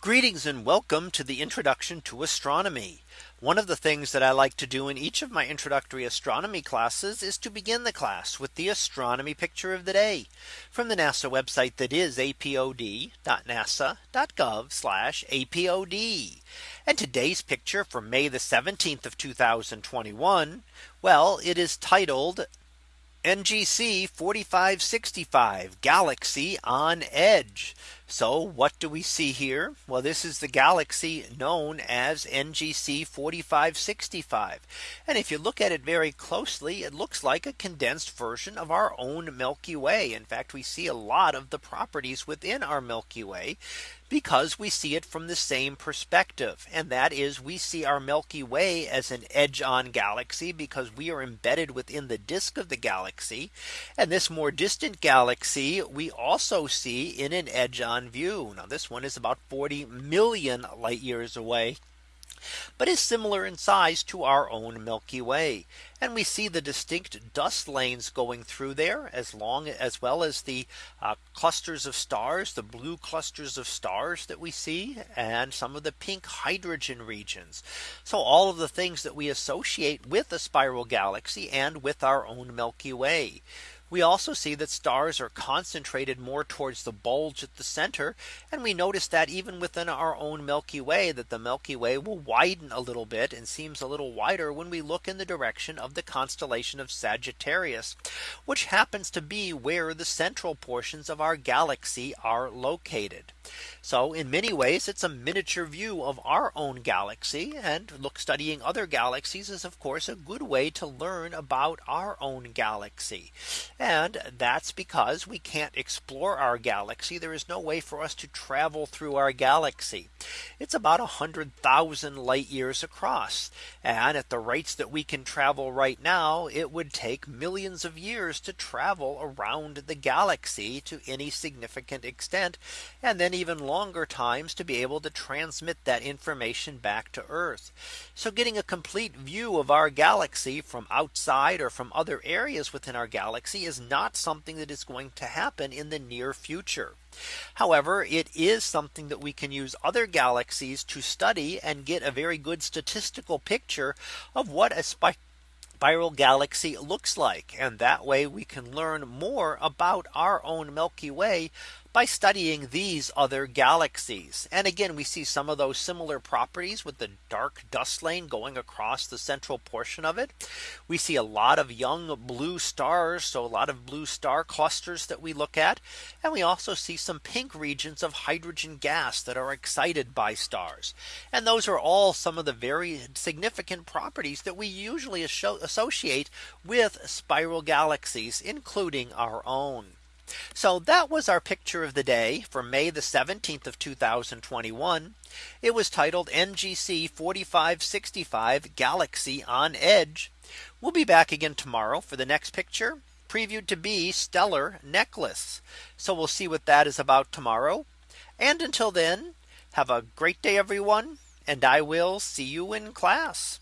Greetings and welcome to the introduction to astronomy. One of the things that I like to do in each of my introductory astronomy classes is to begin the class with the astronomy picture of the day from the NASA website that is apod.nasa.gov apod. And today's picture for May the 17th of 2021. Well, it is titled NGC 4565 Galaxy on Edge. So what do we see here? Well, this is the galaxy known as NGC 4565. And if you look at it very closely, it looks like a condensed version of our own Milky Way. In fact, we see a lot of the properties within our Milky Way because we see it from the same perspective. And that is we see our Milky Way as an edge on galaxy because we are embedded within the disk of the galaxy. And this more distant galaxy we also see in an edge on view. Now this one is about 40 million light years away but is similar in size to our own Milky Way. And we see the distinct dust lanes going through there as long as well as the uh, clusters of stars, the blue clusters of stars that we see and some of the pink hydrogen regions. So all of the things that we associate with a spiral galaxy and with our own Milky Way. We also see that stars are concentrated more towards the bulge at the center. And we notice that even within our own Milky Way that the Milky Way will widen a little bit and seems a little wider when we look in the direction of the constellation of Sagittarius, which happens to be where the central portions of our galaxy are located. So in many ways, it's a miniature view of our own galaxy and look studying other galaxies is of course a good way to learn about our own galaxy. And that's because we can't explore our galaxy. There is no way for us to travel through our galaxy. It's about a hundred thousand light years across. And at the rates that we can travel right now, it would take millions of years to travel around the galaxy to any significant extent. And then even longer times to be able to transmit that information back to Earth. So getting a complete view of our galaxy from outside or from other areas within our galaxy is not something that is going to happen in the near future. However, it is something that we can use other galaxies to study and get a very good statistical picture of what a spiral galaxy looks like. And that way we can learn more about our own Milky Way by studying these other galaxies. And again, we see some of those similar properties with the dark dust lane going across the central portion of it. We see a lot of young blue stars. So a lot of blue star clusters that we look at. And we also see some pink regions of hydrogen gas that are excited by stars. And those are all some of the very significant properties that we usually associate with spiral galaxies, including our own. So that was our picture of the day for May the 17th of 2021. It was titled NGC 4565 Galaxy on Edge. We'll be back again tomorrow for the next picture previewed to be stellar necklace. So we'll see what that is about tomorrow. And until then, have a great day, everyone. And I will see you in class.